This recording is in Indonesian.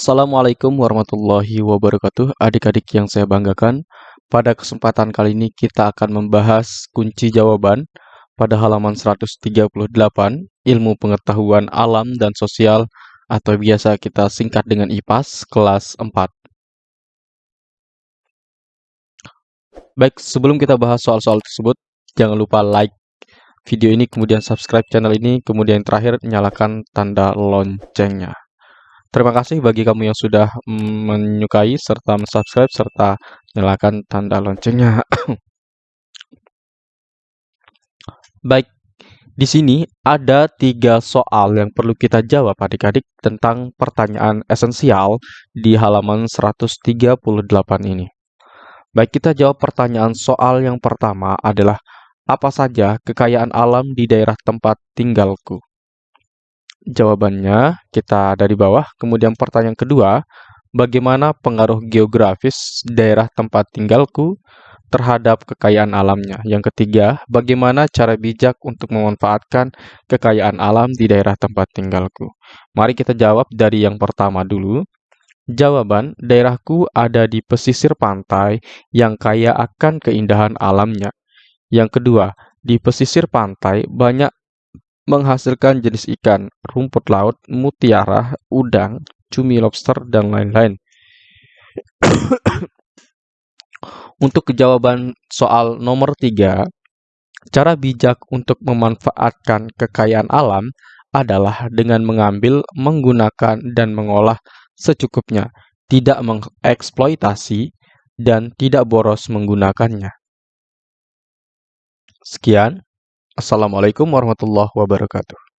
Assalamualaikum warahmatullahi wabarakatuh. Adik-adik yang saya banggakan Pada kesempatan kali ini kita akan membahas kunci jawaban Pada halaman 138 Ilmu pengetahuan alam dan sosial Atau biasa kita singkat dengan IPAS kelas 4 Baik, sebelum kita bahas soal-soal tersebut Jangan lupa like video ini, kemudian subscribe channel ini Kemudian terakhir nyalakan tanda loncengnya Terima kasih bagi kamu yang sudah menyukai serta subscribe serta nyalakan tanda loncengnya. Baik, di sini ada tiga soal yang perlu kita jawab adik-adik tentang pertanyaan esensial di halaman 138 ini. Baik, kita jawab pertanyaan soal yang pertama adalah apa saja kekayaan alam di daerah tempat tinggalku? Jawabannya kita dari bawah. Kemudian pertanyaan kedua, bagaimana pengaruh geografis daerah tempat tinggalku terhadap kekayaan alamnya? Yang ketiga, bagaimana cara bijak untuk memanfaatkan kekayaan alam di daerah tempat tinggalku? Mari kita jawab dari yang pertama dulu. Jawaban, daerahku ada di pesisir pantai yang kaya akan keindahan alamnya. Yang kedua, di pesisir pantai banyak menghasilkan jenis ikan, rumput laut, mutiara, udang, cumi lobster, dan lain-lain. untuk jawaban soal nomor 3, cara bijak untuk memanfaatkan kekayaan alam adalah dengan mengambil, menggunakan, dan mengolah secukupnya, tidak mengeksploitasi, dan tidak boros menggunakannya. Sekian. Assalamualaikum warahmatullahi wabarakatuh.